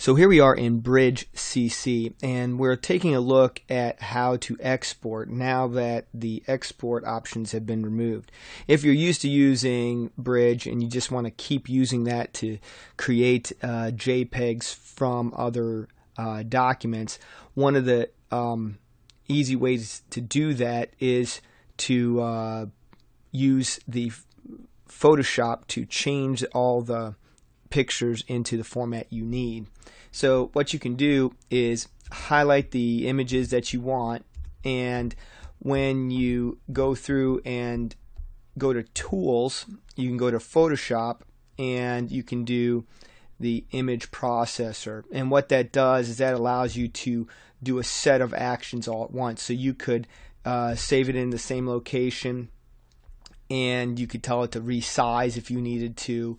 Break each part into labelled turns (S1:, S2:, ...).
S1: So here we are in Bridge CC and we're taking a look at how to export now that the export options have been removed. If you're used to using Bridge and you just want to keep using that to create uh, JPEGs from other uh, documents, one of the um, easy ways to do that is to uh, use the Photoshop to change all the pictures into the format you need. So what you can do is highlight the images that you want and when you go through and go to tools you can go to Photoshop and you can do the image processor and what that does is that allows you to do a set of actions all at once so you could uh, save it in the same location and you could tell it to resize if you needed to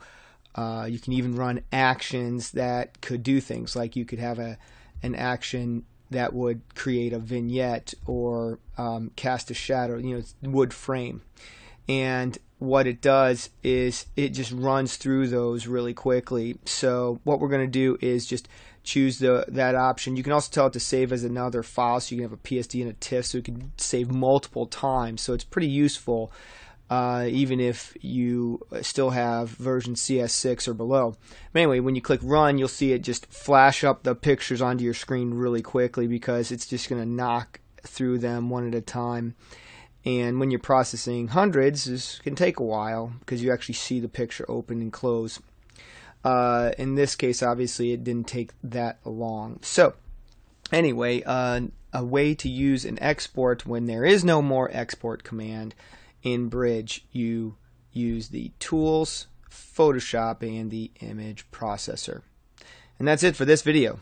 S1: uh, you can even run actions that could do things like you could have a an action that would create a vignette or um, cast a shadow, you know, wood frame. And what it does is it just runs through those really quickly. So what we're going to do is just choose the that option. You can also tell it to save as another file, so you can have a PSD and a TIFF, so you can save multiple times. So it's pretty useful uh, even if you still have version CS6 or below. But anyway, when you click run, you'll see it just flash up the pictures onto your screen really quickly because it's just going to knock through them one at a time. And when you're processing hundreds, this can take a while because you actually see the picture open and close. Uh, in this case, obviously, it didn't take that long. So, anyway, uh, a way to use an export when there is no more export command in Bridge, you use the tools, Photoshop, and the image processor. And that's it for this video.